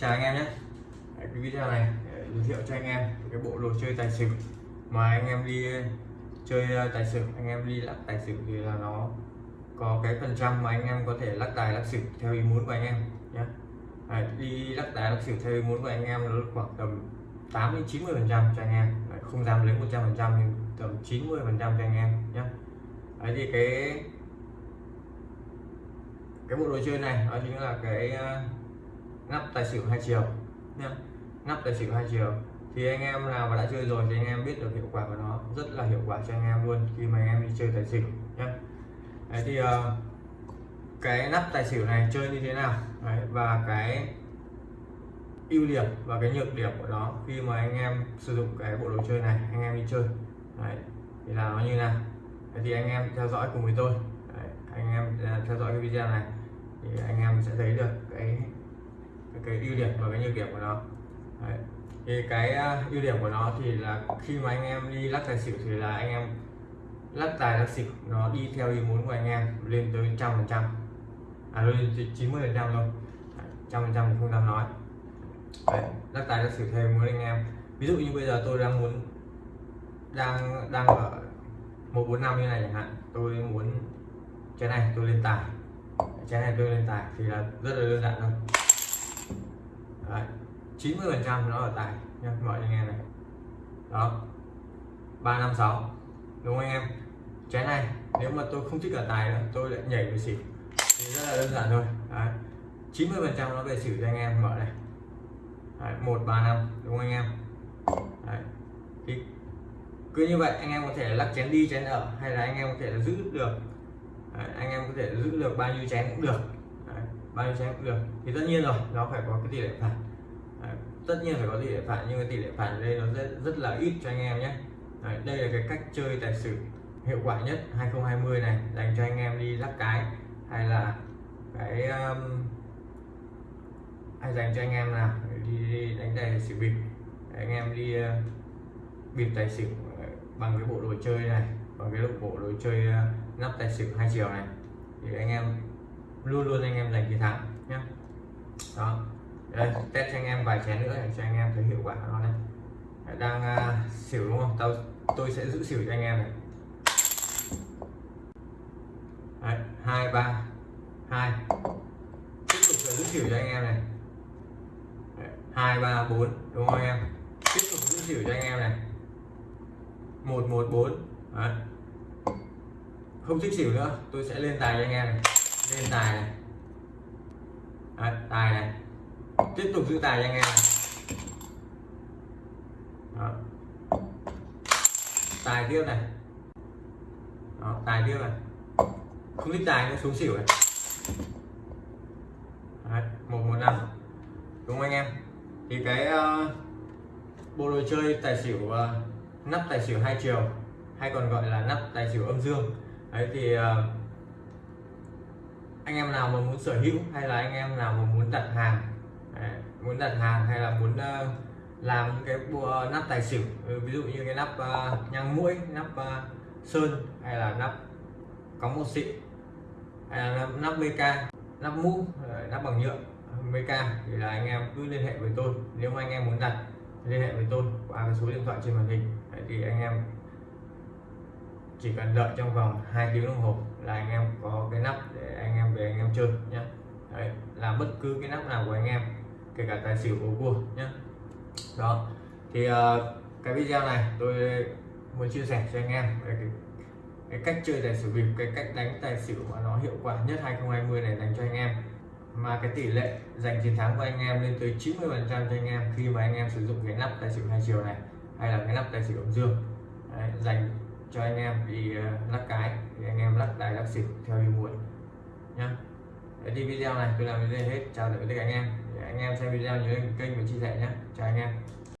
chào anh em nhé. Đấy, cái video này để giới thiệu cho anh em cái bộ đồ chơi tài xỉu mà anh em đi ờ, chơi ờ, tài xỉu. Anh em đi lắc tài xỉu thì là nó có cái phần trăm mà anh em có thể lắc tài lắc xỉu theo ý muốn của anh em nhé. Đấy, đi lắc tài lắc xỉu theo ý muốn của anh em nó khoảng tầm 8 đến 90 phần trăm cho anh em. Đấy, không dám lấy 100 phần trăm nhưng tầm 90 phần trăm cho anh em nhé. Đấy thì cái cái bộ đồ chơi này đó chính là cái ờ, ngắp nắp tài xỉu hai chiều. Nhá nắp tài xỉu hai chiều. Thì anh em nào mà đã chơi rồi thì anh em biết được hiệu quả của nó. Rất là hiệu quả cho anh em luôn khi mà anh em đi chơi tài xỉu nhé Đấy thì uh, cái nắp tài xỉu này chơi như thế nào? Đấy, và cái ưu điểm và cái nhược điểm của nó khi mà anh em sử dụng cái bộ đồ chơi này anh em đi chơi. Đấy, thì là nó như nào? Đấy, thì anh em theo dõi cùng với tôi. Đấy, anh em à, theo dõi cái video này thì anh em sẽ thấy được cái cái, ưu điểm và cái nhược điểm của nó. Đấy. thì cái uh, ưu điểm của nó thì là khi mà anh em đi lắc tài xỉu thì là anh em lắc tài lắc xỉu nó đi theo ý muốn của anh em lên tới trăm phần trăm. À lên tới chín mươi phần trăm luôn trăm phần trăm thì không dám nói. Đấy. lắc tài lắc xỉu theo ý muốn anh em. Ví dụ như bây giờ tôi đang muốn đang đang ở một bốn năm như này chẳng hạn tôi muốn cái này tôi lên tài. Cái này tôi lên tài thì là rất là đơn giản thôi. Đấy. 90 phần trăm nó ở tài nha mọi anh em này đó 356 đúng không anh em trái này nếu mà tôi không thích ở tài nữa tôi lại nhảy về xỉu thì rất là đơn giản thôi Đấy. 90 phần trăm nó về xỉu cho anh em mở này Đấy, 135 đúng không anh em Đấy. thì cứ như vậy anh em có thể lắc chén đi chén ở hay là anh em có thể là giữ được Đấy, anh em có thể giữ được bao nhiêu chén cũng được bao nhiêu chén cũng được. Thì tất nhiên rồi nó phải có cái tỷ lệ phạt. Đấy, tất nhiên phải có tỷ lệ phạt nhưng cái tỷ lệ phạt ở đây nó rất rất là ít cho anh em nhé. Đấy, đây là cái cách chơi tài xỉu hiệu quả nhất 2020 này dành cho anh em đi lắc cái hay là cái um, hay dành cho anh em nào đi, đi đánh tài xỉu bịp. Anh em đi uh, bịp tài xỉu ờ, bằng cái bộ đồ chơi này bằng cái bộ đồ chơi uh, nắp tài xỉu hai chiều này. Thì anh em luôn luôn anh em giành chiến thắng nhé đó. Đây test cho anh em vài chén nữa để cho anh em thấy hiệu quả nó này. Đang uh, xỉu đúng không? Tao tôi sẽ giữ xỉu cho anh em này. Đấy, hai ba hai. Tiếp tục là giữ xỉu cho anh em này. Đấy, hai ba bốn đúng không anh em? Tiếp tục giữ xỉu cho anh em này. Một một bốn. Không thích xỉu nữa tôi sẽ lên tài cho anh em này lên tài này. Đấy, tài này. Tiếp tục giữ tài cho anh em này. Đó. tài tiếp này. Đó, tài tiếp này. Không thích tài nó xuống xỉu này. Đấy, một một năm. Đúng không anh em? Thì cái uh, bộ đồ chơi tài xỉu uh, nắp tài xỉu hai chiều hay còn gọi là nắp tài xỉu âm dương. Đấy thì uh, anh em nào mà muốn sở hữu hay là anh em nào mà muốn đặt hàng đấy, muốn đặt hàng hay là muốn uh, làm những cái uh, nắp tài xỉu ừ, ví dụ như cái nắp uh, nhang mũi nắp uh, sơn hay là nắp có một xịn hay là nắp, nắp BK nắp mũ nắp bằng nhựa BK thì là anh em cứ liên hệ với tôi. Nếu mà anh em muốn đặt liên hệ với tôi qua cái số điện thoại trên màn hình. Đấy, thì anh em chỉ cần đợi trong vòng 2 tiếng đồng hồ là anh em có cái nắp để anh em về anh em chơi nhé Đấy, là bất cứ cái nắp nào của anh em kể cả tài xỉu bầu cua nhé đó thì uh, cái video này tôi muốn chia sẻ cho anh em về cái, cái cách chơi tài xỉu bịp cái cách đánh tài xỉu mà nó hiệu quả nhất 2020 này dành cho anh em. Mà cái tỷ lệ giành chiến thắng của anh em lên tới 90 phần trăm cho anh em khi mà anh em sử dụng cái nắp tài xỉu hai chiều này hay là cái nắp tài xỉu âm dương. Đấy, dành cho anh em đi ờ, lắc cái. Thì anh em lắc tài lắc xỉu theo ý muốn. Nhá. Đấy, thì video này tôi làm đến đây hết. Chào tạm biệt tất cả anh em. Để anh em xem video nhớ kênh và chia sẻ nhé chào anh em.